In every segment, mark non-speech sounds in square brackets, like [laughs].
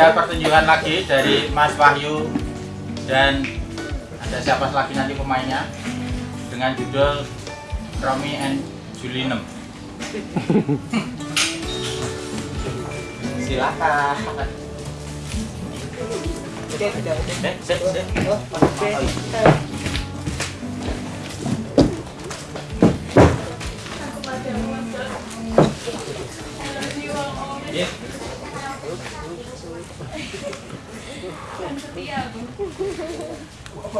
ada pertunjukan lagi dari Mas Wahyu dan ada siapa lagi nanti pemainnya dengan judul Romi and Julinem. Silakan. Oke, sudah. Set, set. Oke. oh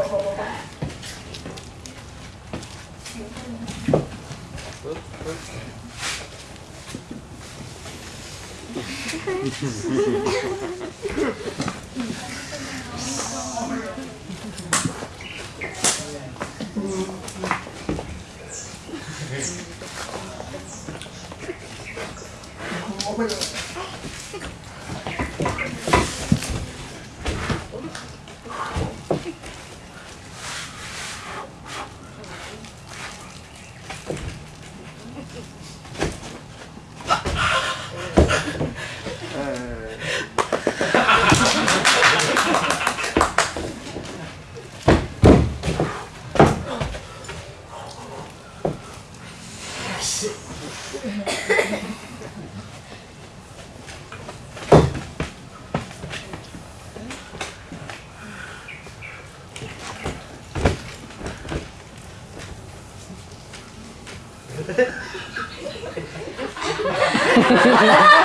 my god. 그러면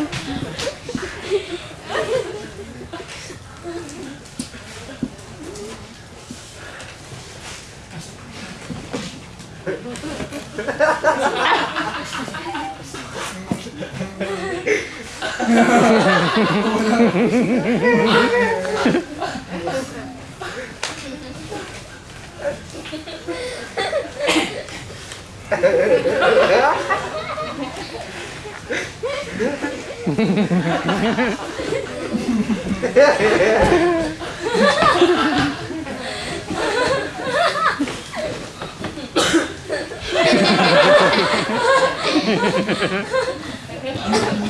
[laughs] Ha ha ha ha!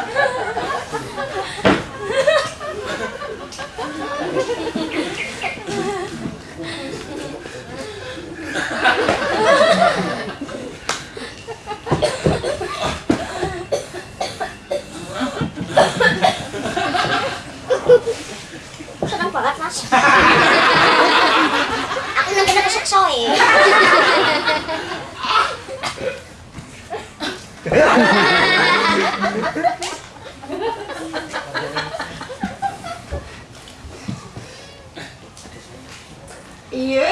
いや。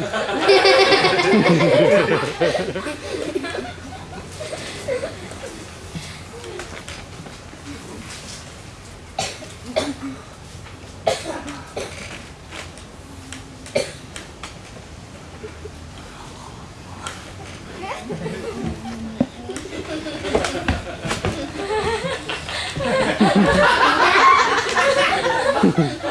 Ha ha ha.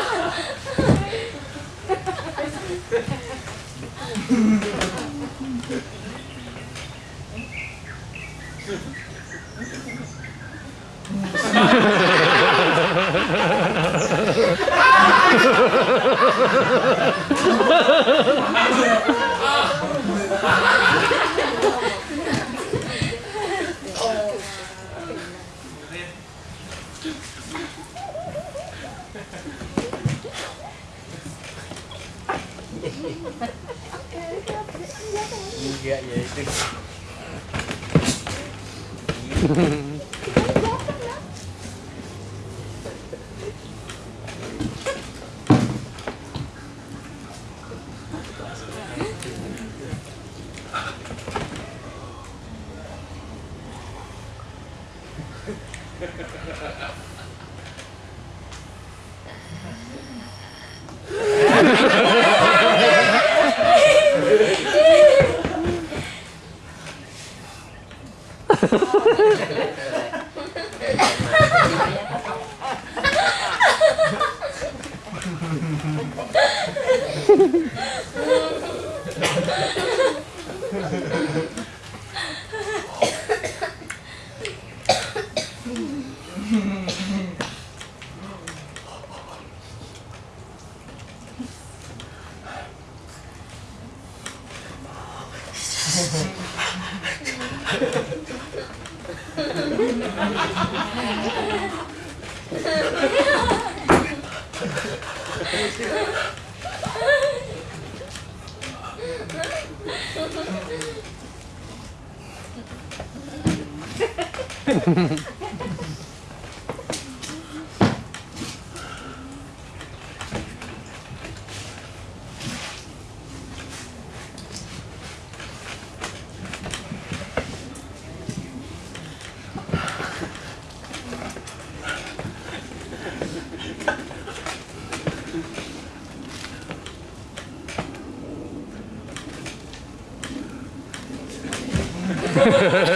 Ghê vậy chứ. 面白い。Iya.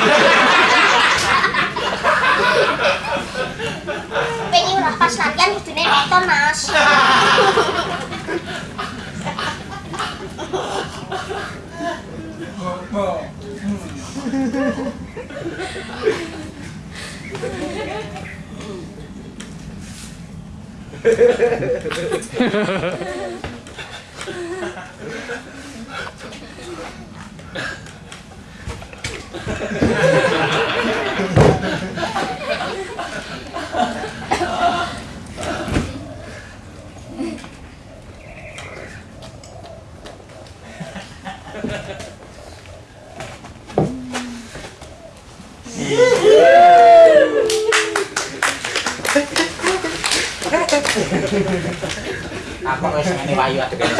juga ya itu Pengen ora pas latihan kudune nonton, Mas. [laughs] apa wes ngene wayu adegan